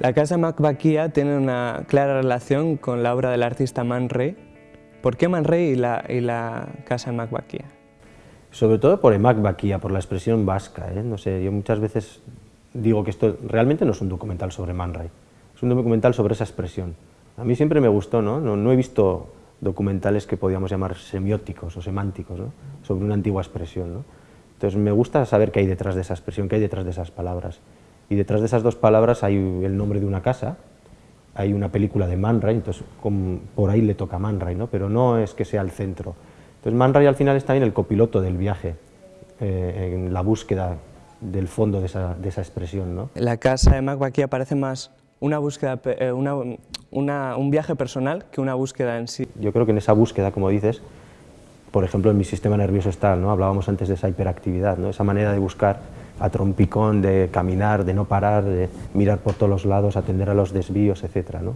La casa Macbaquía tiene una clara relación con la obra del artista Man Ray. ¿Por qué Man Ray y la, y la casa Macbaquía? Sobre todo por Macbaquía, por la expresión vasca. ¿eh? No sé, yo muchas veces digo que esto realmente no es un documental sobre Man Ray, es un documental sobre esa expresión. A mí siempre me gustó, ¿no? No, no he visto documentales que podíamos llamar semióticos o semánticos, ¿no? sobre una antigua expresión. ¿no? Entonces me gusta saber qué hay detrás de esa expresión, qué hay detrás de esas palabras y detrás de esas dos palabras hay el nombre de una casa, hay una película de Man Ray, entonces por ahí le toca Man Ray, ¿no? pero no es que sea el centro. Entonces Man Ray al final está en el copiloto del viaje, eh, en la búsqueda del fondo de esa, de esa expresión. ¿no? La casa de Mac aquí aparece más una búsqueda, eh, una, una, un viaje personal que una búsqueda en sí. Yo creo que en esa búsqueda, como dices, por ejemplo, en mi sistema nervioso está, ¿no? hablábamos antes de esa hiperactividad, ¿no? esa manera de buscar a trompicón, de caminar, de no parar, de mirar por todos los lados, atender a los desvíos, etc. ¿no?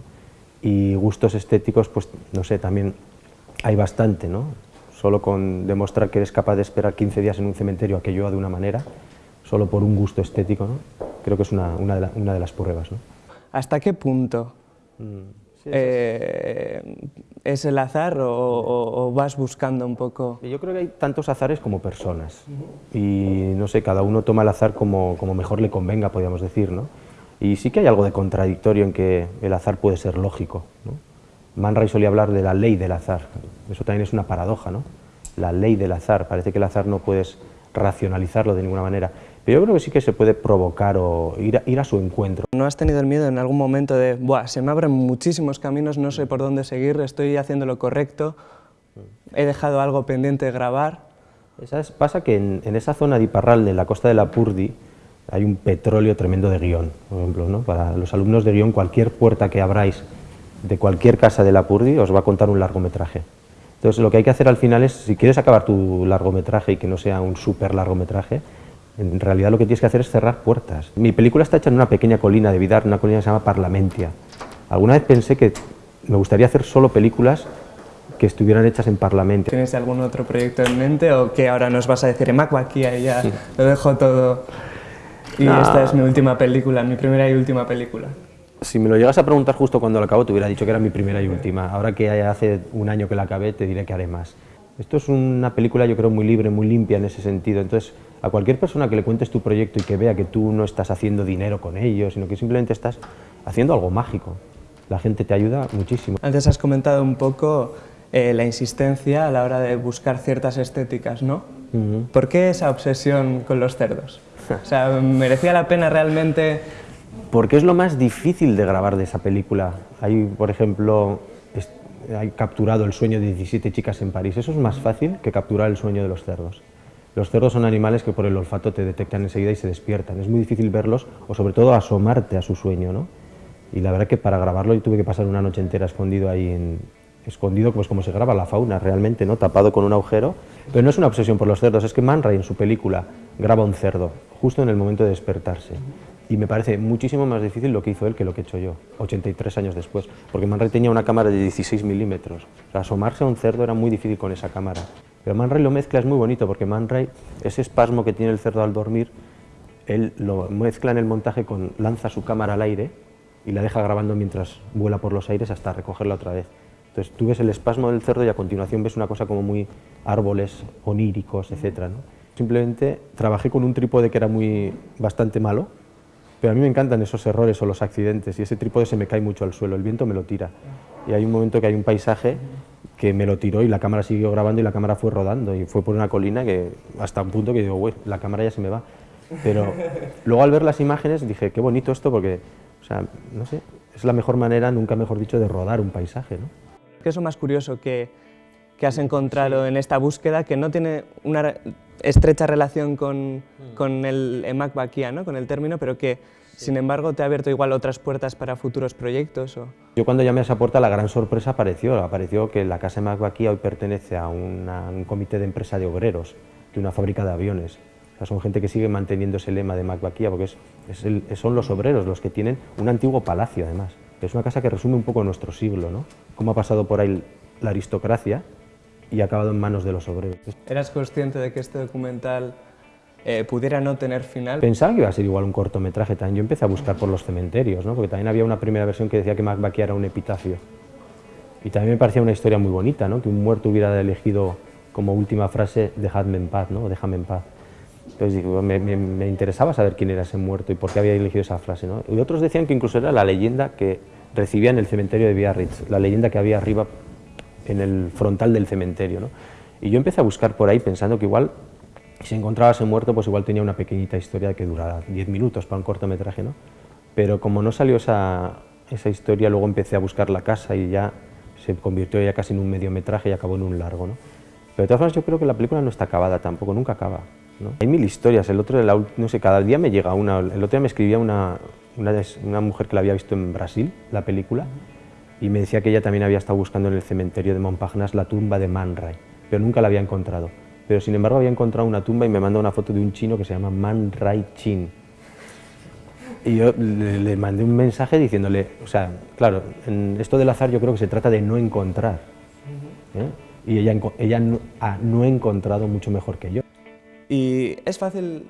Y gustos estéticos, pues no sé, también hay bastante, ¿no? Solo con demostrar que eres capaz de esperar 15 días en un cementerio a que llueva de una manera, solo por un gusto estético, ¿no? creo que es una, una, de, la, una de, las pruebas. ¿no? ¿Hasta qué punto mm. Eh, ¿Es el azar o, vas buscando un poco...? Yo creo que hay tantos azares como personas y no sé, cada uno toma el azar como, como mejor le convenga, podríamos decir, ¿no? Y sí que hay algo de contradictorio en que el azar puede ser lógico, ¿no? Man Ray solía hablar de la ley del azar, eso también es una paradoja, ¿no? La ley del azar, parece que el azar no puedes racionalizarlo de ninguna manera, pero yo creo que sí que se puede provocar o ir a, ir a su encuentro. ¿No has tenido el miedo en algún momento de, Buah, se me abren muchísimos caminos, no sé por dónde seguir, estoy haciendo lo correcto, he dejado algo pendiente de grabar? ¿Sabes? Pasa que en, en, esa zona de Iparral, de la costa de la Purdi, hay un petróleo tremendo de guion, por ejemplo, ¿no? Para los alumnos de guion, cualquier puerta que abráis de cualquier casa de la Purdi os va a contar un largometraje. Entonces lo que hay que hacer al final es, si quieres acabar tu largometraje y que no sea un súper largometraje, en realidad lo que tienes que hacer es cerrar puertas. Mi película está hecha en una pequeña colina de Vidar, una colina que se llama Parlamentia. Alguna vez pensé que me gustaría hacer solo películas que estuvieran hechas en Parlamentia. ¿Tienes algún otro proyecto en mente o que ahora nos vas a decir, Emaco aquí ya lo dejo todo y esta es mi última película, mi primera y última película? Si me lo llegas a preguntar justo cuando lo acabo, te hubiera dicho que era mi primera y última. Ahora que hace un año que la acabé, te diré que haré más. Esto es una película, yo creo, muy libre, muy limpia en ese sentido. Entonces, a cualquier persona que le cuentes tu proyecto y que vea que tú no estás haciendo dinero con ello, sino que simplemente estás haciendo algo mágico, la gente te ayuda muchísimo. Antes has comentado un poco eh, la insistencia a la hora de buscar ciertas estéticas, ¿no? ¿Por qué esa obsesión con los cerdos? O sea, ¿merecía la pena realmente...? Porque es lo más difícil de grabar de esa película. Hay, por ejemplo, hay capturado el sueño de 17 chicas en París. Eso es más fácil que capturar el sueño de los cerdos. Los cerdos son animales que por el olfato te detectan enseguida y se despiertan. Es muy difícil verlos o sobre todo asomarte a su sueño, ¿no? Y la verdad que para grabarlo yo tuve que pasar una noche entera escondido ahí en, escondido pues como se graba la fauna realmente, ¿no? tapado con un agujero. Pero no es una obsesión por los cerdos, es que Man Ray en su película graba un cerdo justo en el momento de despertarse. Y me parece muchísimo más difícil lo que hizo él que lo que he hecho yo, 83 años después, porque Man Ray tenía una cámara de 16 milímetros. asomarse a un cerdo era muy difícil con esa cámara. Pero Man Ray lo mezcla, es muy bonito, porque Man Ray, ese espasmo que tiene el cerdo al dormir, él lo mezcla en el montaje con, lanza su cámara al aire y la deja grabando mientras vuela por los aires hasta recogerla otra vez. Entonces tú ves el espasmo del cerdo y a continuación ves una cosa como muy árboles oníricos, etc. Simplemente trabajé con un trípode que era muy, bastante malo, pero a mí me encantan esos errores o los accidentes y ese trípode se me cae mucho al suelo, el viento me lo tira. Y hay un momento que hay un paisaje que me lo tiró y la cámara siguió grabando y la cámara fue rodando y fue por una colina que hasta un punto que digo, güey, la cámara ya se me va. Pero luego al ver las imágenes dije, qué bonito esto porque, o sea, no sé, es la mejor manera, nunca mejor dicho, de rodar un paisaje, ¿no? ¿Qué es lo más curioso que, que has encontrado en esta búsqueda que no tiene una estrecha relación con, mm. con el EMAC Baquia, ¿no? con el término, pero que sin embargo, ¿te ha abierto igual otras puertas para futuros proyectos? O? Yo cuando llamé a esa puerta la gran sorpresa apareció, apareció que la Casa de Baquia hoy pertenece a un comité de empresa de obreros de una fábrica de aviones. O sea, son gente que sigue manteniendo ese lema de Macbaquía porque es, es son los obreros los que tienen un antiguo palacio además. Es una casa que resume un poco nuestro siglo, ¿no? Cómo ha pasado por ahí la aristocracia y acabado en manos de los obreros. ¿Eras consciente de que este documental eh, pudiera no tener final. Pensaba que iba a ser igual un cortometraje también. Yo empecé a buscar por los cementerios, ¿no? porque también había una primera versión que decía que Macbaki era un epitafio. Y también me parecía una historia muy bonita, ¿no? que un muerto hubiera elegido como última frase dejadme en paz, ¿no? déjame en paz. Entonces me, me, interesaba saber quién era ese muerto y por qué había elegido esa frase. ¿no? Y otros decían que incluso era la leyenda que recibía en el cementerio de Biarritz, la leyenda que había arriba en el frontal del cementerio. ¿no? Y yo empecé a buscar por ahí pensando que igual, si encontraba ese muerto, pues igual tenía una pequeñita historia que durara 10 minutos para un cortometraje. ¿no? Pero como no salió esa, esa historia, luego empecé a buscar la casa y ya se convirtió ya casi en un mediometraje y acabó en un largo. ¿no? Pero de todas formas yo creo que la película no está acabada tampoco, nunca acaba. Hay mil historias, el otro, no sé, cada día me llega una, el otro día me escribía una, una, mujer que la había visto en Brasil, la película, y me decía que ella también había estado buscando en el cementerio de Montparnasse la tumba de Man Ray, pero nunca la había encontrado. Pero sin embargo había encontrado una tumba y me mandó una foto de un chino que se llama Man Ray Chin. Y yo le, mandé un mensaje diciéndole, o sea, claro, en esto del azar yo creo que se trata de no encontrar. ¿eh? Y ella, ella no, ha no encontrado mucho mejor que yo. ¿Y es fácil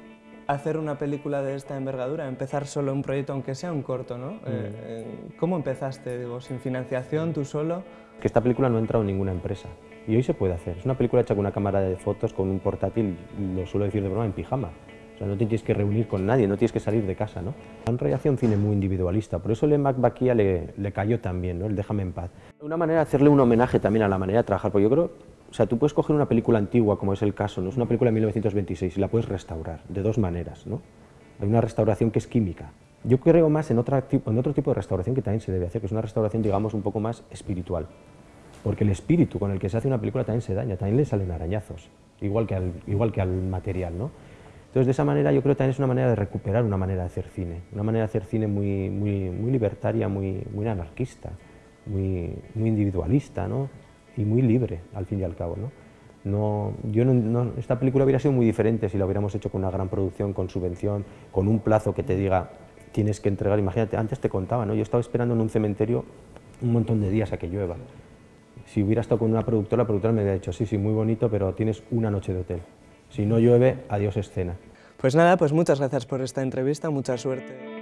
hacer una película de esta envergadura, empezar solo un proyecto, aunque sea un corto, ¿no? Mm. Eh, ¿Cómo empezaste? Digo, ¿Sin financiación, tú solo? Que esta película no ha entrado en ninguna empresa. Y hoy se puede hacer. Es una película hecha con una cámara de fotos, con un portátil, lo suelo decir de broma, en pijama. O sea, no te tienes que reunir con nadie, no tienes que salir de casa, ¿no? Han hacía un cine muy individualista, por eso el Mac Baquia le, le cayó también, ¿no? El Déjame en paz. Una manera de hacerle un homenaje también a la manera de trabajar, porque yo creo o sea, tú puedes coger una película antigua, como es el caso, ¿no? es una película de 1926, y la puedes restaurar de dos maneras. ¿no? Hay una restauración que es química. Yo creo más en, otra, en otro tipo de restauración que también se debe hacer, que es una restauración, digamos, un poco más espiritual. Porque el espíritu con el que se hace una película también se daña, también le salen arañazos, igual que al, igual que al material. ¿no? Entonces, de esa manera, yo creo que también es una manera de recuperar una manera de hacer cine, una manera de hacer cine muy, muy, muy libertaria, muy, muy anarquista, muy, muy individualista, ¿no? Y muy libre, al fin y al cabo. ¿no? No, yo no, esta película hubiera sido muy diferente si la hubiéramos hecho con una gran producción, con subvención, con un plazo que te diga tienes que entregar. Imagínate, antes te contaba, ¿no? yo estaba esperando en un cementerio un montón de días a que llueva. Si hubiera estado con una productora, la productora me hubiera dicho, sí, sí, muy bonito, pero tienes una noche de hotel. Si no llueve, adiós escena. Pues nada, pues muchas gracias por esta entrevista, mucha suerte.